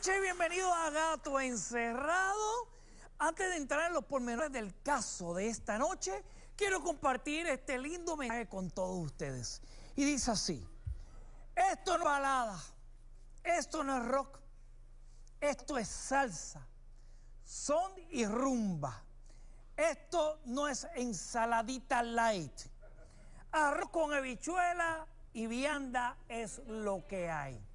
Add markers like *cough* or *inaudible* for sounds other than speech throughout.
noches bienvenidos a Gato Encerrado. Antes de entrar en los pormenores del caso de esta noche, quiero compartir este lindo mensaje con todos ustedes. Y dice así, esto no es balada, esto no es rock, esto es salsa, son y rumba. Esto no es ensaladita light. Arroz con habichuela y vianda es lo que hay.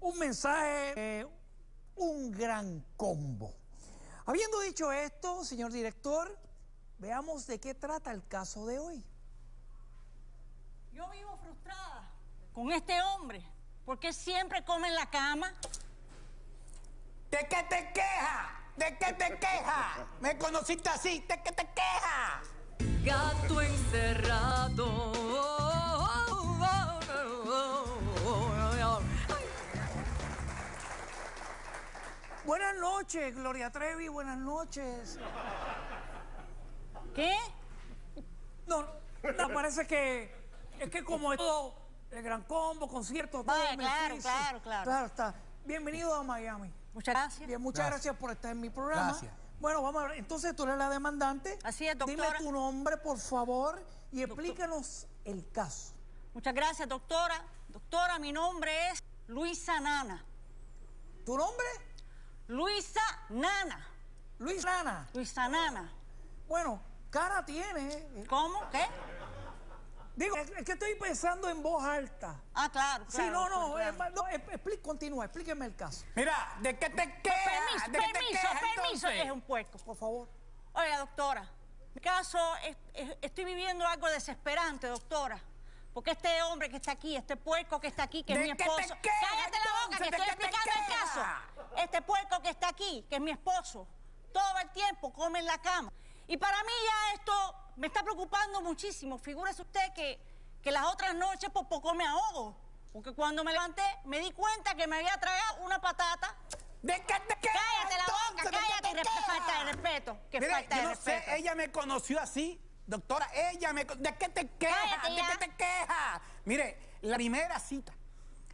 Un mensaje, eh, un gran combo. Habiendo dicho esto, señor director, veamos de qué trata el caso de hoy. Yo vivo frustrada con este hombre, porque siempre come en la cama. ¿De qué te quejas? ¿De qué te quejas? ¿Me conociste así? ¿De qué te quejas? Gato encerrado. Buenas noches, Gloria Trevi, buenas noches. ¿Qué? No, no, parece que es que como es todo el gran combo, concierto, todo Vaya, me claro, claro, claro. Claro está. Bienvenido a Miami. Muchas gracias. Bien, muchas gracias. por estar en mi programa. Gracias. Bueno, vamos a ver. Entonces tú eres la demandante. Así es, Dime doctora. tu nombre, por favor, y explícanos el caso. Muchas gracias, doctora. Doctora, mi nombre es Luisa Nana. ¿Tu nombre? Luisa Nana. Luis Lana. Luisa Nana. Bueno, cara tiene. eh. ¿Cómo? ¿Qué? Digo, es que estoy pensando en voz alta. Ah, claro. Sí, no, no, claro. eh, no, continúa, explíqueme el caso, Mira, ¿de qué te quejas? Permiso, ¿De qué te permiso, que es un puerco. por favor. Oiga, doctora, mi caso, es- es- estoy viviendo algo desesperante, doctora. Porque este hombre que está aquí, este puerco que está aquí, que es ¿De mi qué te esposo. quejas, ¡Cállate la boca, que estoy qué te explicando el caso! Este puerco que está aquí, que es mi esposo, todo el tiempo come en la cama. Y para mí ya esto me está preocupando muchísimo. Figúrese usted que, que las otras noches por poco me ahogo. Porque cuando me levanté me di cuenta que me había tragado una patata. ¿De qué te quejas? ¡Cállate la boca, cállate! resp- falta de respeto. Que falta yo de no respeto. sé, ella me conoció así. Doctora, ella me... ¿De qué te quejas? ¿De qué te quejas? Mire, la primera cita,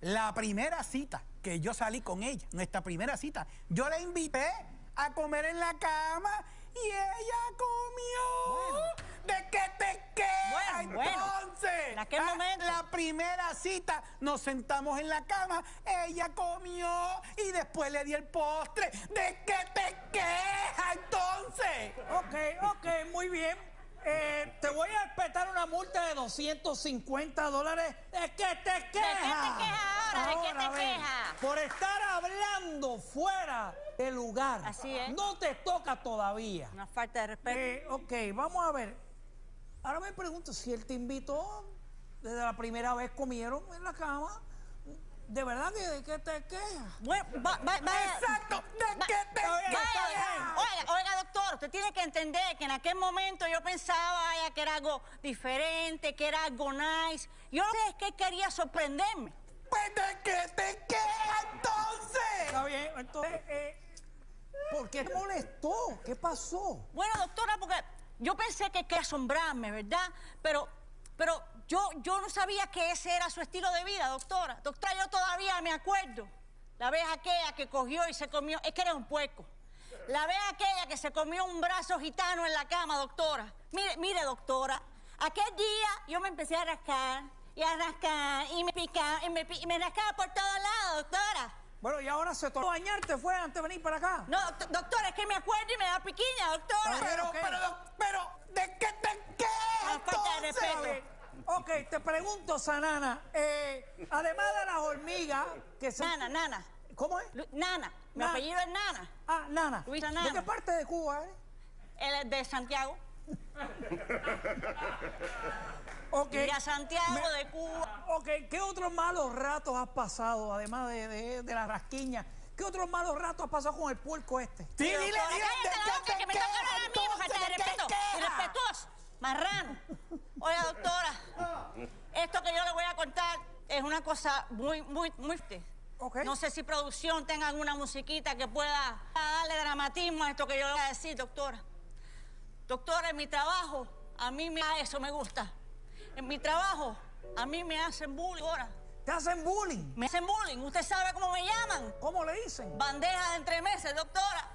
la primera cita que yo salí con ella, nuestra primera cita, yo la invité a comer en la cama y ella comió. ¿De qué te quejas Bueno, bueno. entonces? En aquel Ah, momento. La primera cita, nos sentamos en la cama, ella comió y después le di el postre. ¿De qué te quejas entonces? Ok, ok, muy bien. Eh, te voy a respetar una multa de 250 dólares. ¿De qué te quejas? quejas ahora? ¿De qué te quejas? Por estar hablando fuera del lugar. Así es. No te toca todavía. Una falta de respeto. Eh, ok, vamos a ver. Ahora me pregunto si él te invitó desde la primera vez comieron en la cama. ¿De verdad que de qué te quejas? Bueno, va, Exacto, ¿de qué te quejas? Oiga, oiga, doctor, usted tiene que entender que en aquel momento yo pensaba vaya, que era algo diferente, que era algo nice. Yo sé, que quería sorprenderme. Pues de qué te quejas entonces? Está bien, entonces, eh, ¿por qué te molestó? ¿Qué pasó? Bueno, doctora, porque yo pensé que quería asombrarme, ¿verdad? Pero, pero yo, yo no sabía que ese era su estilo de vida, doctora. Doctora, yo todavía me acuerdo. La vez aquella que cogió y se comió, es que era un puerco. La vez aquella que se comió un brazo gitano en la cama, doctora. Mire, mire, doctora, aquel día yo me empecé a rascar y a rascar y me picaba y me, y me rascaba por todos lados, doctora. Bueno, y ahora se tocó bañarte, fue antes de venir para acá. No, doct- doctora, es que me acuerdo y me da piquiña, doctora. Pero, pero, pero, ¿de qué te quejas falta de respeto. Ok, te pregunto, Sanana, eh, además de las hormigas que se... Nana, nana. ¿Cómo es? Lu- Nana, mi apellido es Nana. Ah, Nana. Luisa ¿De Nana. qué parte de Cuba eres? Él es de Santiago. *laughs* Ok. Y a Santiago Me- de Cuba. Ok, ¿qué otros malos ratos has pasado, además de, de- de la rasquiña? ¿Qué otros malos ratos has pasado con el puerco este? Sí, dile, dile, ¿de boca, te que me toca a mí, de ¿De qué respeto. Irrespetuoso, marrano. Oiga, doctora, esto que yo le voy a contar es una cosa muy, muy, muy... fuerte. Ok. No sé si producción tenga alguna musiquita que pueda darle dramatismo a esto que yo le voy a decir, doctora. Doctora, en mi trabajo, a mí me, eso me gusta. En mi trabajo, a mí me hacen bullying. Doctora. Te hacen bullying. Me hacen bullying. ¿Usted sabe cómo me llaman? ¿Cómo le dicen? Bandeja de entremeses, doctora.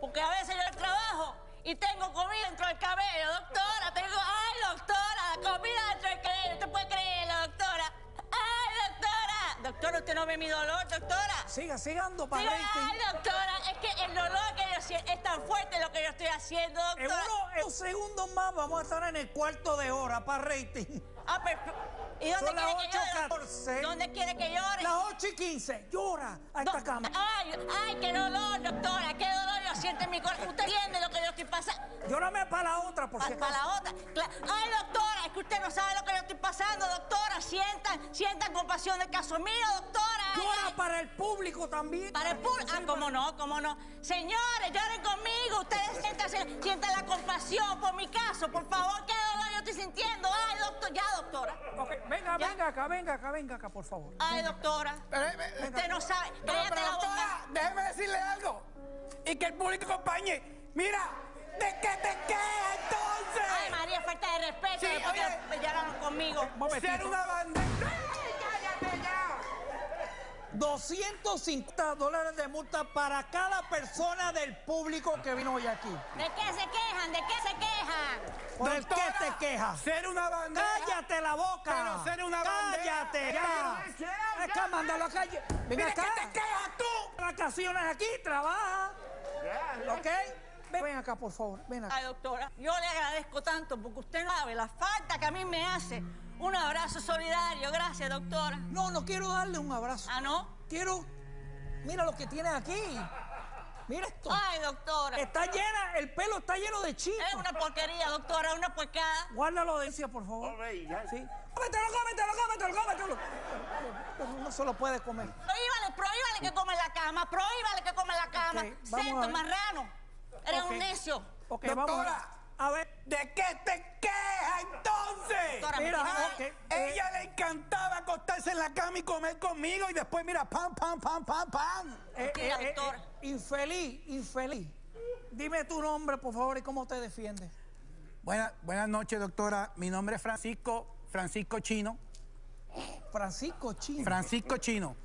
Porque a veces yo trabajo y tengo comida dentro del cabello, doctora. Tengo, ay, doctora, comida dentro del cabello. ¿Usted puede creerlo, doctora? Ay, doctora. Doctora, ¿usted no ve mi dolor, doctora? Siga, sigando para Digo, rating. ay, doctora, es que el dolor que yo siento es tan fuerte lo que yo estoy haciendo, En doctora. unos, en unos segundos más vamos a estar en el cuarto de hora para rating. Ah, pero, ¿y dónde Son las quiere que llore? 8:14. ¿Dónde quiere que llore? Las 8 y 15. Llora a esta cama. Ay, ay, qué dolor, doctora, qué dolor yo siento en mi corazón. ¿Usted entiende lo que yo estoy pasando? Llórame para la otra, por si Para acaso. la otra. Ay, doctora, es que usted no sabe lo que yo estoy pasando, doctora. Sientan, sientan compasión del caso mío, doctora. Llora ay. para el público también. Para el público. Ah, cómo no, cómo no. Señores, lloren conmigo. Ustedes sientan, sientan la compasión por mi caso. Por favor, qué dolor estoy sintiendo. Ay, doctor, ya, doctora. Venga, Ya. venga acá, venga acá, venga acá, por favor. Ay, doctora. Pero, eh, eh, Usted no sabe. pero, pero, la boca. doctora, déjeme decirle algo. Y que el público acompañe. Mira, ¿de qué te quejas entonces? Ay, María, falta de respeto. Sí, después oye. que lloraron conmigo. momentito. Ser una bandera. ¡Ay, cállate ya! 250 dólares de multa para cada persona del público que vino hoy aquí. ¿De qué se quejan? ¿De qué se quejan? ¿Por el Doctora, qué te quejas? Ser una bandera. ¡Cállate la boca! Pero ser una bandera. ¡Cállate ya! pero quiero Acá, mándalo a calle. Ven acá. ¿qué te quejas tú? Vacaciones aquí, trabaja. ¿Ok? Ven, ven acá, por favor. Ven acá. Ay, doctora, yo le agradezco tanto porque usted no sabe la falta que a mí me hace. Un abrazo solidario. Gracias, doctora. No, no quiero darle un abrazo. ¿Ah, no? Quiero. Mira lo que tienes aquí. Mira esto. Ay, doctora. Está llena, el pelo está lleno de Es chicos. una porquería, doctora, una puercada. Guárdalo de encía, por favor. Sí. Cómetelo, cómetelo, cómetelo, cómetelo. Pero no se lo puede comer. Prohíbale, prohíbale que come en la cama, prohíbale que come en la cama. Ok, vamos a Sento, marrano. Eres un necio. Ok, Doctora. vamos a, ver. ¿De qué te quejas entonces? Doctora, Mira, me tiene- ok. eh, Ella le encantaba acostarse en la cama y comer conmigo y después mira, pam, pam, pam, pam, pam. eh, eh, eh, eh, infeliz, infeliz. Dime tu nombre, por favor, y cómo te defiendes. Buena- buenas noches, doctora. Mi nombre es Francisco, Francisco Chino. Francisco Chino. Francisco Chino.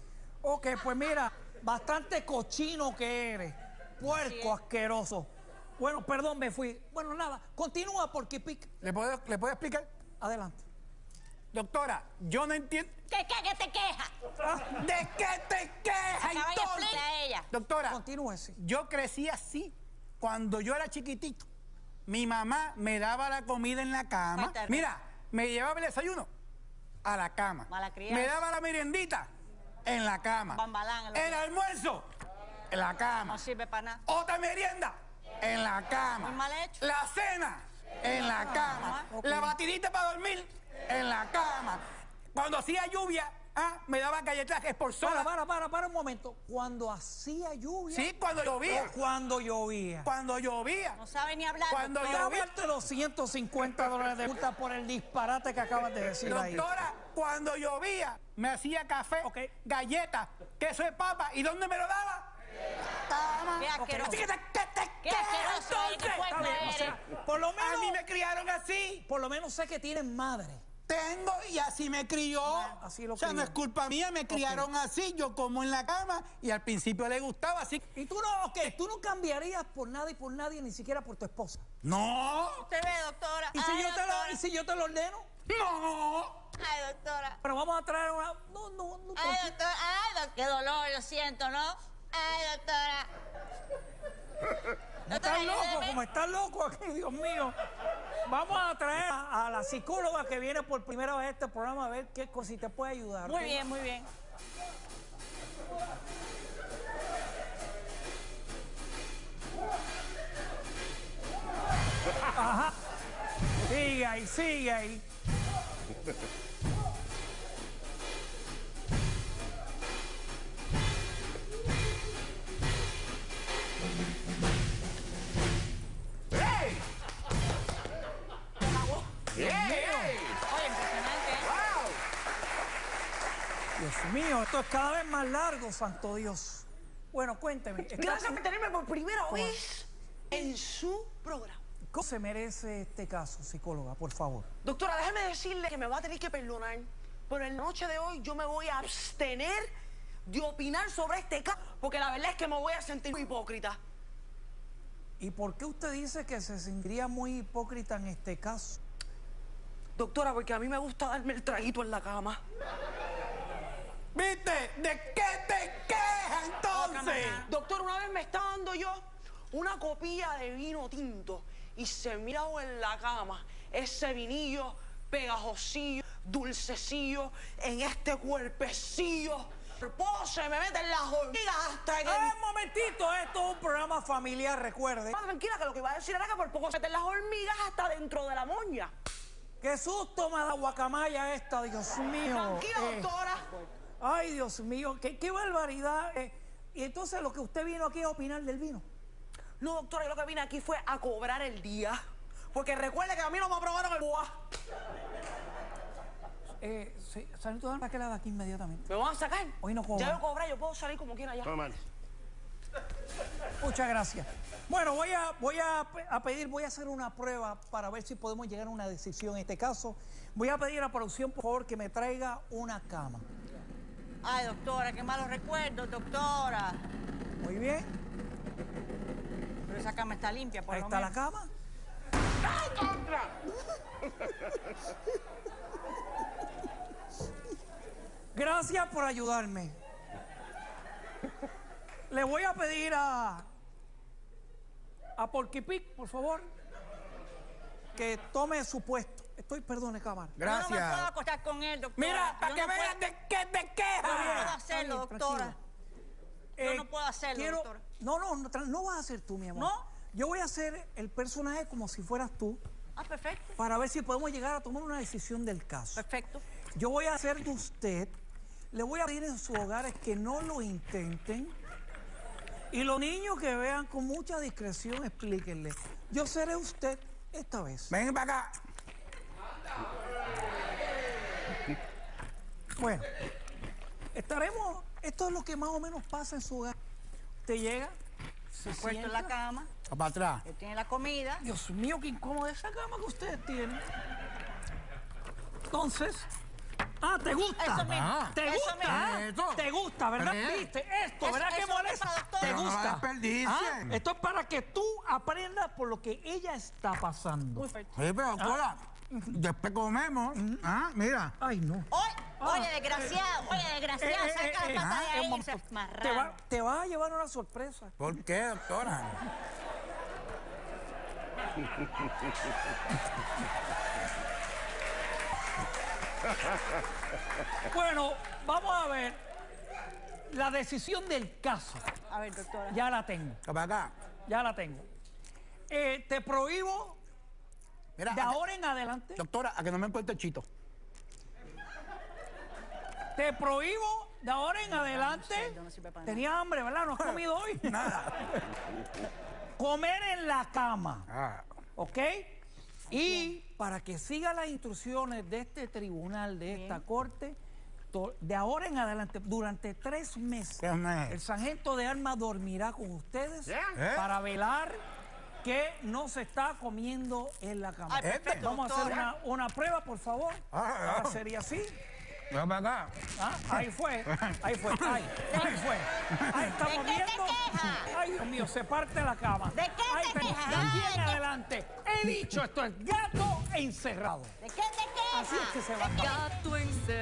ok, pues mira, bastante cochino que eres. Puerco asqueroso. Bueno, perdón, me fui. Bueno, nada, continúa porque pic. ¿Le puedo, ¿Le puedo explicar? Adelante. Doctora, yo no entiendo. ¿Qué, qué, qué te queja? Ah, ¿De qué te de entonces? explicar a ella. Doctora, continúe, sí. yo crecí así. Cuando yo era chiquitito, mi mamá me daba la comida en la cama. Mira, me llevaba el desayuno a la cama. Me daba la meriendita en la cama. Bambalán El cama. almuerzo en la cama. No sirve para nada. Otra merienda en la cama. Muy mal hecho. La cena en la cama. ok. La batidita para dormir en la cama. Cuando hacía lluvia, ah, me daba galletas por Para, sola. para, para, para un momento. Cuando hacía lluvia. Sí, cuando llovía. cuando llovía. Cuando llovía. No sabe ni hablar. Cuando doctora. yo- Dame los 150 dólares de multa por el disparate que acabas de decir ahí. Doctora, cuando llovía, me hacía café, galletas, queso de papa. ¿Y dónde me lo daba? Cama. Asqueroso. Así que te, que te Qué asqueroso eres, qué entonces. o sea, por lo A mí menos, me criaron así. por lo menos sé que tienes madre. Tengo y así me crió. así lo o sea, no es culpa mía, me criaron así. Yo como en la cama y al principio le gustaba así. Y tú no, ok, tú no cambiarías por nada y por nadie, ni siquiera por tu esposa. No, Usted ve, doctora. ¿Y si, yo te lo, doctora. ¿Y si yo te lo ordeno? no. Ay, doctora. Pero vamos a traer una... No, no, no. Ay, doctora. Ay, doc- qué dolor, lo siento, ¿no? Ay, doctora. Estás loco, como estás loco aquí, Dios mío. Vamos a traer a, a la psicóloga que viene por primera vez a este programa a ver qué si te puede ayudar. Muy bien, muy bien. Sigue ahí, sigue ahí. Mío, esto es cada vez más largo, santo Dios. Bueno, cuénteme. ¿está- Gracias por tenerme por primera vez en su programa. ¿Cómo se merece este caso, psicóloga, por favor? Doctora, déjeme decirle que me va a tener que perdonar Pero en la noche de hoy yo me voy a abstener de opinar sobre este caso, porque la verdad es que me voy a sentir muy hipócrita. ¿Y por qué usted dice que se sentiría muy hipócrita en este caso? Doctora, porque a mí me gusta darme el traguito en la cama. ¿Viste? ¿De qué te quejas entonces? Doctor, una vez me estaba dando yo una copilla de vino tinto y se miraba en la cama ese vinillo pegajosillo, dulcecillo, en este cuerpecillo. Por poco se me meten las hormigas hasta que... ¡Eh, un momentito! Esto es un programa familiar, recuerde. Ah, Tranquila, que lo que iba a decir era que por poco se meten las hormigas hasta dentro de la moña. ¡Qué susto me da guacamaya esta, Dios mío! Tranquila, Eh, doctora. Ay, Dios mío, qué, qué barbaridad. eh. y entonces lo que usted vino aquí a opinar del vino. No, doctora, yo lo que vine aquí fue a cobrar el día. Porque recuerde que a mí no me aprobaron el BUA. Eh, sí, Sargento, ¿para qué la de aquí inmediatamente? ¿Me van a sacar? Hoy no cobra. Ya yo cobré, yo puedo salir como quiera ya. Muchas gracias. Bueno, voy a, voy a, a pedir, voy a hacer una prueba para ver si podemos llegar a una decisión en este caso. Voy a pedir a producción, por favor, que me traiga una cama. Ay, doctora, qué malos recuerdos, doctora. Muy bien, Pero esa cama está limpia, por ahí lo está la cama. Gracias por ayudarme. Le voy a pedir a a Porky Pig, por favor, que tome su puesto. Estoy, perdone, cámara. Yo no me puedo Gracias. acostar con él, doctora. Mira, para Yo que no vean puedo- de qué te Yo no quejas. puedo hacerlo, bien, doctora. tranquilo. Yo no puedo hacerlo, doctora. No, no, no vas a ser tú, mi amor. ¿No? Yo voy a hacer el personaje como si fueras tú Ah, perfecto. para ver si podemos llegar a tomar una decisión del caso. Perfecto. Yo voy a hacer de usted, le voy a pedir en sus hogares que no lo intenten. Y los niños que vean con mucha discreción, explíquenle. Yo seré usted esta vez. Ven para acá. Bueno, estaremos, esto es lo que más o menos pasa en su hogar. Usted llega, se Puesto en la sienta. cama, Para atrás. él tiene la comida. Dios mío, qué incómoda esa cama que ustedes tienen. Entonces, ah, ¿te gusta? Eso mismo. Ah. ¿Te Eso gusta? mismo. Ah, Esto. ¿Te gusta, verdad? Eh. ¿Viste? Esto, Eso- ¿verdad que eso molesta? mismo, doctora. ¿Te gusta? Ah, Esto es para que tú aprendas por lo que ella está pasando. Perfecto. Sí, pero doctora, después comemos. Ah, mira. Ay, no. Oye, oye, desgraciado, oye, desgraciado, Eh, eh, saca eh, la pata ah, de ahí, ese te, va- te vas a llevar una sorpresa. ¿Por qué, doctora? Bueno, vamos a ver la decisión del caso. A ver, doctora. Ya la tengo, Para acá. ya la tengo. Eh, te prohíbo Mira, de que- ahora en adelante, doctora, a que no me encuentre chito. te prohíbo de ahora en adelante. Tenía hambre, ¿verdad? No has comido hoy. *laughs* Nada. Comer en la cama, Ah, ¿ok? Y para que siga las instrucciones de este tribunal, de esta corte, to- de ahora en adelante, durante tres meses, el sargento de armas dormirá con ustedes ¿Eh? para velar que no se está comiendo en la cama. Ay, perfecto, Vamos a hacer una, una prueba, por favor. Ah, Ahora ah. sería así. acá. Ah, ahí fue, ahí fue, ahí, ahí fue. Ahí está ¿De qué te? Ay, Dios mío, se parte la cama. ¿De qué Ahí te quejas? De aquí en qué- adelante. He dicho, esto es gato encerrado. ¿De qué te quejas? Así es que se va. ¿De qué Gato encerrado.